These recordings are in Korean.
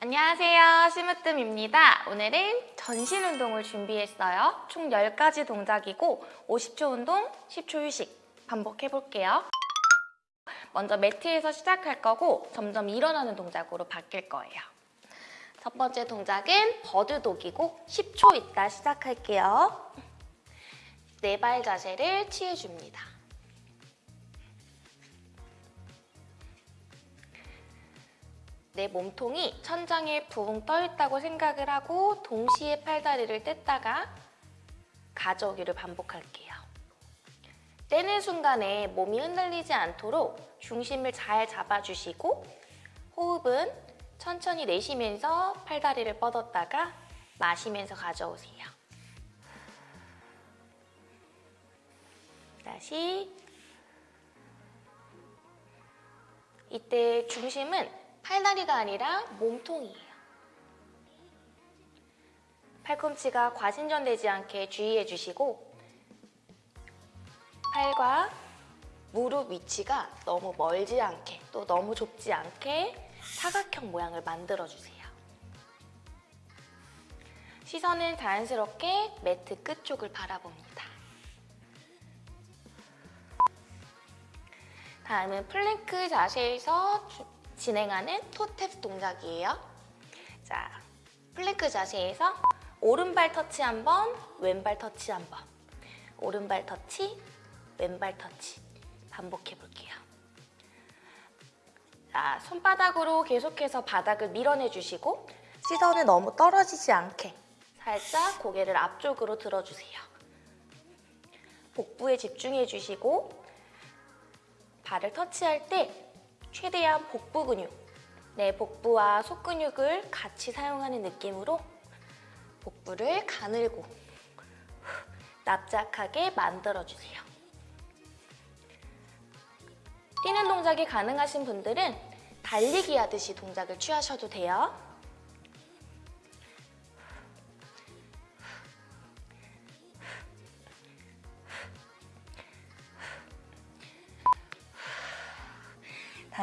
안녕하세요. 심으뜸입니다. 오늘은 전신 운동을 준비했어요. 총 10가지 동작이고 50초 운동, 10초 휴식 반복해볼게요. 먼저 매트에서 시작할 거고 점점 일어나는 동작으로 바뀔 거예요. 첫 번째 동작은 버드독이고 10초 있다 시작할게요. 네 발 자세를 취해줍니다. 내 몸통이 천장에 붕 떠있다고 생각을 하고 동시에 팔다리를 뗐다가 가져오기를 반복할게요. 떼는 순간에 몸이 흔들리지 않도록 중심을 잘 잡아주시고 호흡은 천천히 내쉬면서 팔다리를 뻗었다가 마시면서 가져오세요. 다시 이때 중심은 팔다리가 아니라 몸통이에요. 팔꿈치가 과신전되지 않게 주의해 주시고 팔과 무릎 위치가 너무 멀지 않게 또 너무 좁지 않게 사각형 모양을 만들어 주세요. 시선은 자연스럽게 매트 끝 쪽을 바라봅니다. 다음은 플랭크 자세에서 진행하는 toe tap 동작이에요. 자, 플랭크 자세에서 오른발 터치 한 번, 왼발 터치 한 번. 오른발 터치, 왼발 터치. 반복해 볼게요. 자, 손바닥으로 계속해서 바닥을 밀어내 주시고 시선은 너무 떨어지지 않게 살짝 고개를 앞쪽으로 들어주세요. 복부에 집중해 주시고 발을 터치할 때 최대한 복부 근육, 내 복부와 속 근육을 같이 사용하는 느낌으로 복부를 가늘고 납작하게 만들어주세요. 뛰는 동작이 가능하신 분들은 달리기 하듯이 동작을 취하셔도 돼요.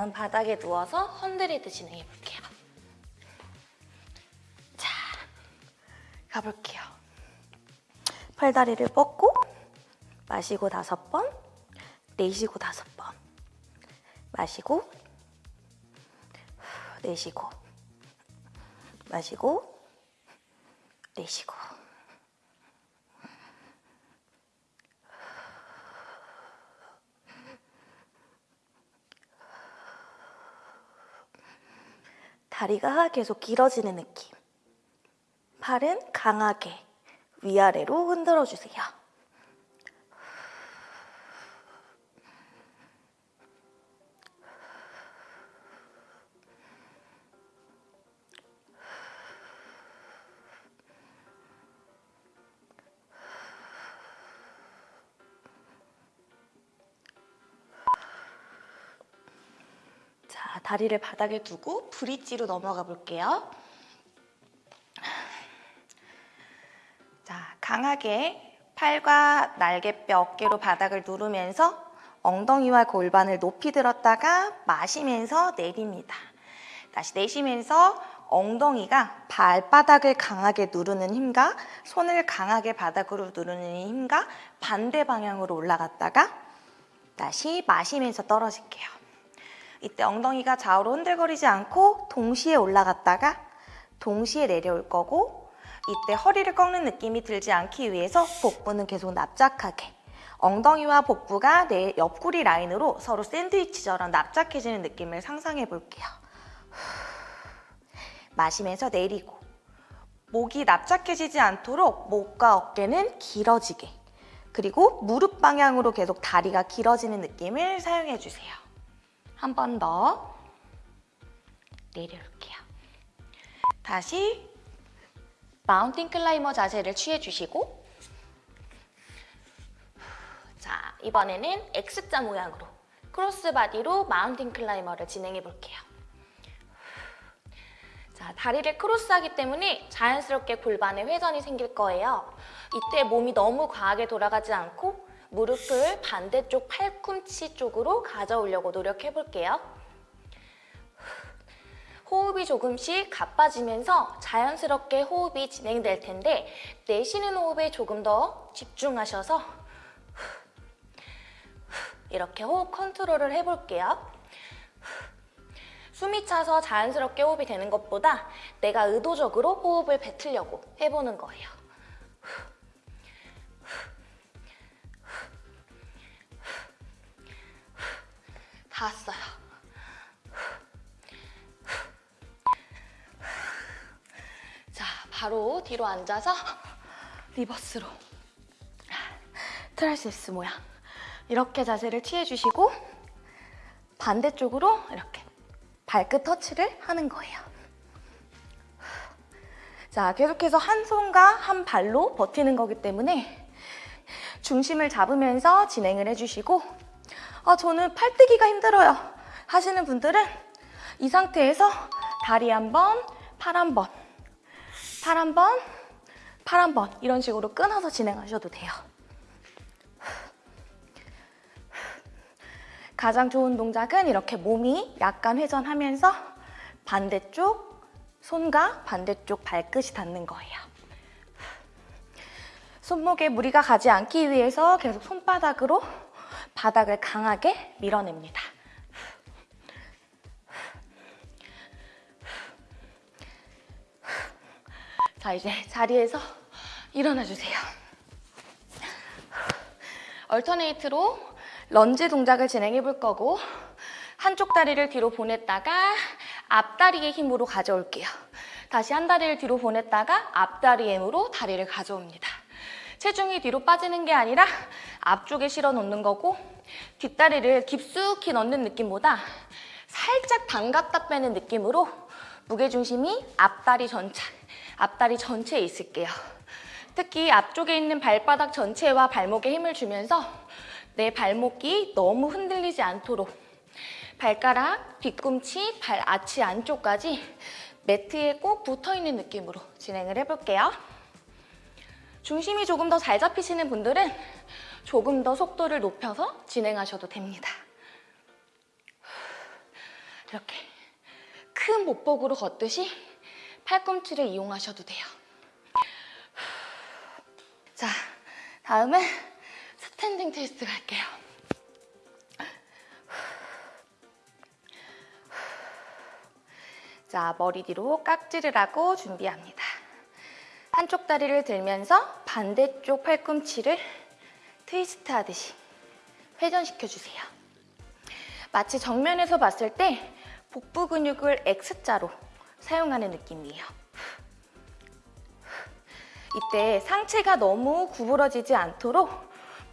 다음 바닥에 누워서 헌드레드 진행해 볼게요. 자, 가볼게요. 팔다리를 뻗고 마시고 다섯 번, 내쉬고 다섯 번. 마시고 내쉬고 마시고 내쉬고 다리가 계속 길어지는 느낌. 팔은 강하게 위아래로 흔들어 주세요. 다리를 바닥에 두고 브릿지로 넘어가 볼게요. 자, 강하게 팔과 날개뼈, 어깨로 바닥을 누르면서 엉덩이와 골반을 높이 들었다가 마시면서 내립니다. 다시 내쉬면서 엉덩이가 발바닥을 강하게 누르는 힘과 손을 강하게 바닥으로 누르는 힘과 반대 방향으로 올라갔다가 다시 마시면서 떨어질게요. 이때 엉덩이가 좌우로 흔들거리지 않고 동시에 올라갔다가 동시에 내려올 거고 이때 허리를 꺾는 느낌이 들지 않기 위해서 복부는 계속 납작하게 엉덩이와 복부가 내 옆구리 라인으로 서로 샌드위치처럼 납작해지는 느낌을 상상해 볼게요. 마시면서 내리고 목이 납작해지지 않도록 목과 어깨는 길어지게 그리고 무릎 방향으로 계속 다리가 길어지는 느낌을 사용해 주세요. 한 번 더 내려올게요. 다시 mountain climber 자세를 취해 주시고 자 이번에는 X자 모양으로 cross body로 mountain climber를 진행해 볼게요. 자 다리를 cross하기 때문에 자연스럽게 골반에 회전이 생길 거예요. 이때 몸이 너무 과하게 돌아가지 않고 무릎을 반대쪽 팔꿈치 쪽으로 가져오려고 노력해 볼게요. 호흡이 조금씩 가빠지면서 자연스럽게 호흡이 진행될 텐데 내쉬는 호흡에 조금 더 집중하셔서 이렇게 호흡 컨트롤을 해볼게요. 숨이 차서 자연스럽게 호흡이 되는 것보다 내가 의도적으로 호흡을 뱉으려고 해보는 거예요. 다 왔어요. 자, 바로 뒤로 앉아서 reverse로 triceps 모양 이렇게 자세를 취해주시고 반대쪽으로 이렇게 발끝 터치를 하는 거예요. 자, 계속해서 한 손과 한 발로 버티는 거기 때문에 중심을 잡으면서 진행을 해주시고 아, 저는 팔뜨기가 힘들어요 하시는 분들은 이 상태에서 다리 한 번, 팔 한 번, 팔 한 번, 팔 한 번 이런 식으로 끊어서 진행하셔도 돼요. 가장 좋은 동작은 이렇게 몸이 약간 회전하면서 반대쪽 손과 반대쪽 발끝이 닿는 거예요. 손목에 무리가 가지 않기 위해서 계속 손바닥으로 바닥을 강하게 밀어냅니다. 자, 이제 자리에서 일어나 주세요. 얼터네이트로 런지 동작을 진행해 볼 거고 한쪽 다리를 뒤로 보냈다가 앞다리의 힘으로 가져올게요. 다시 한 다리를 뒤로 보냈다가 앞다리의 힘으로 다리를 가져옵니다. 체중이 뒤로 빠지는 게 아니라 앞쪽에 실어 놓는 거고 뒷다리를 깊숙이 넣는 느낌보다 살짝 담갔다 빼는 느낌으로 무게중심이 앞다리 전체, 앞다리 전체에 있을게요. 특히 앞쪽에 있는 발바닥 전체와 발목에 힘을 주면서 내 발목이 너무 흔들리지 않도록 발가락, 뒤꿈치, 발 아치 안쪽까지 매트에 꼭 붙어있는 느낌으로 진행을 해볼게요. 중심이 조금 더 잘 잡히시는 분들은 조금 더 속도를 높여서 진행하셔도 됩니다. 이렇게 큰 목복으로 걷듯이 팔꿈치를 이용하셔도 돼요. 자, 다음은 standing twist 갈게요. 자, 머리 뒤로 깍지를 하고 준비합니다. 한쪽 다리를 들면서 반대쪽 팔꿈치를 트위스트 하듯이 회전시켜 주세요. 마치 정면에서 봤을 때 복부 근육을 X자로 사용하는 느낌이에요. 이때 상체가 너무 구부러지지 않도록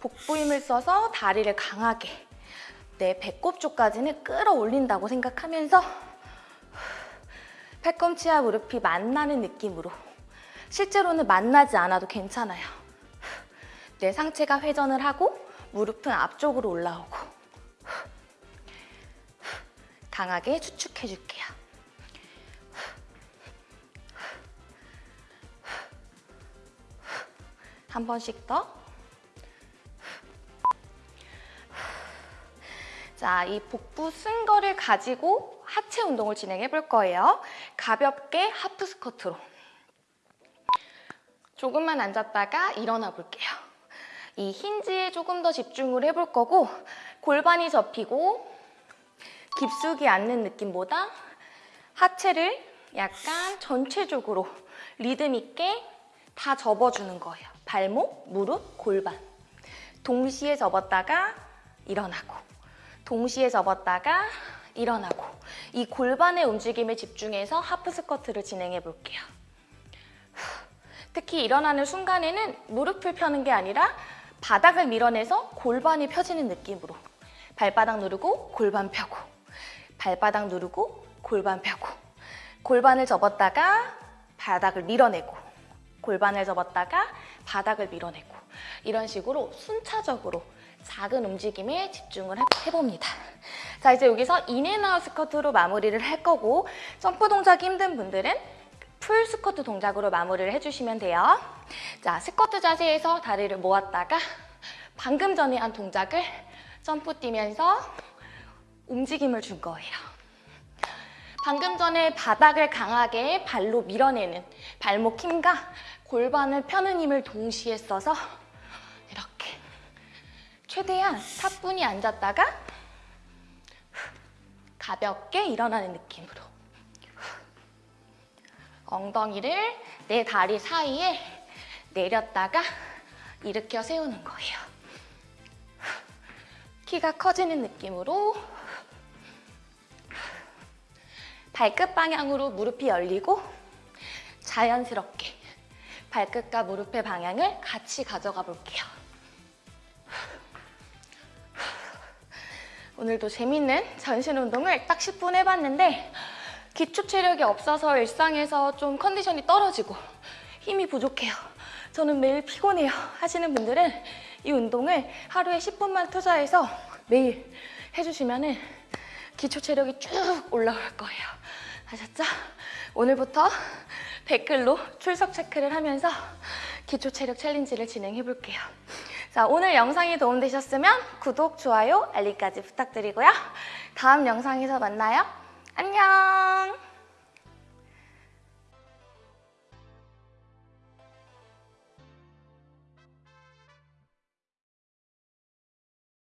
복부 힘을 써서 다리를 강하게 내 배꼽 쪽까지는 끌어올린다고 생각하면서 팔꿈치와 무릎이 만나는 느낌으로 실제로는 만나지 않아도 괜찮아요. 내 상체가 회전을 하고 무릎은 앞쪽으로 올라오고 강하게 추축해줄게요. 한 번씩 더. 자, 이 복부 쓴 거를 가지고 하체 운동을 진행해 볼 거예요. 가볍게 하프 스쿼트로. 조금만 앉았다가 일어나 볼게요. 이 힌지에 조금 더 집중을 해볼 거고 골반이 접히고 깊숙이 앉는 느낌보다 하체를 약간 전체적으로 리듬 있게 다 접어주는 거예요. 발목, 무릎, 골반. 동시에 접었다가 일어나고 동시에 접었다가 일어나고 이 골반의 움직임에 집중해서 하프 스쿼트를 진행해 볼게요. 특히 일어나는 순간에는 무릎을 펴는 게 아니라 바닥을 밀어내서 골반이 펴지는 느낌으로. 발바닥 누르고 골반 펴고. 발바닥 누르고 골반 펴고. 골반을 접었다가 바닥을 밀어내고. 골반을 접었다가 바닥을 밀어내고. 이런 식으로 순차적으로 작은 움직임에 집중을 해- 해봅니다. 자 이제 여기서 in and out squat로 마무리를 할 거고 점프 동작이 힘든 분들은 full squat 동작으로 마무리를 해주시면 돼요. 자 스쿼트 자세에서 다리를 모았다가 방금 전에 한 동작을 점프 뛰면서 움직임을 준 거예요. 방금 전에 바닥을 강하게 발로 밀어내는 발목 힘과 골반을 펴는 힘을 동시에 써서 이렇게 최대한 사뿐히 앉았다가 가볍게 일어나는 느낌으로 엉덩이를 내 다리 사이에 내렸다가 일으켜 세우는 거예요. 키가 커지는 느낌으로 발끝 방향으로 무릎이 열리고 자연스럽게 발끝과 무릎의 방향을 같이 가져가 볼게요. 오늘도 재밌는 전신 운동을 딱 10분 해봤는데 기초 체력이 없어서 일상에서 좀 컨디션이 떨어지고 힘이 부족해요. 저는 매일 피곤해요 하시는 분들은 이 운동을 하루에 10분만 투자해서 매일 해주시면 기초 체력이 쭉 올라올 거예요. 아셨죠? 오늘부터 댓글로 출석 체크를 하면서 기초 체력 챌린지를 진행해 볼게요. 자, 오늘 영상이 도움되셨으면 구독, 좋아요, 알림까지 부탁드리고요. 다음 영상에서 만나요. 안녕!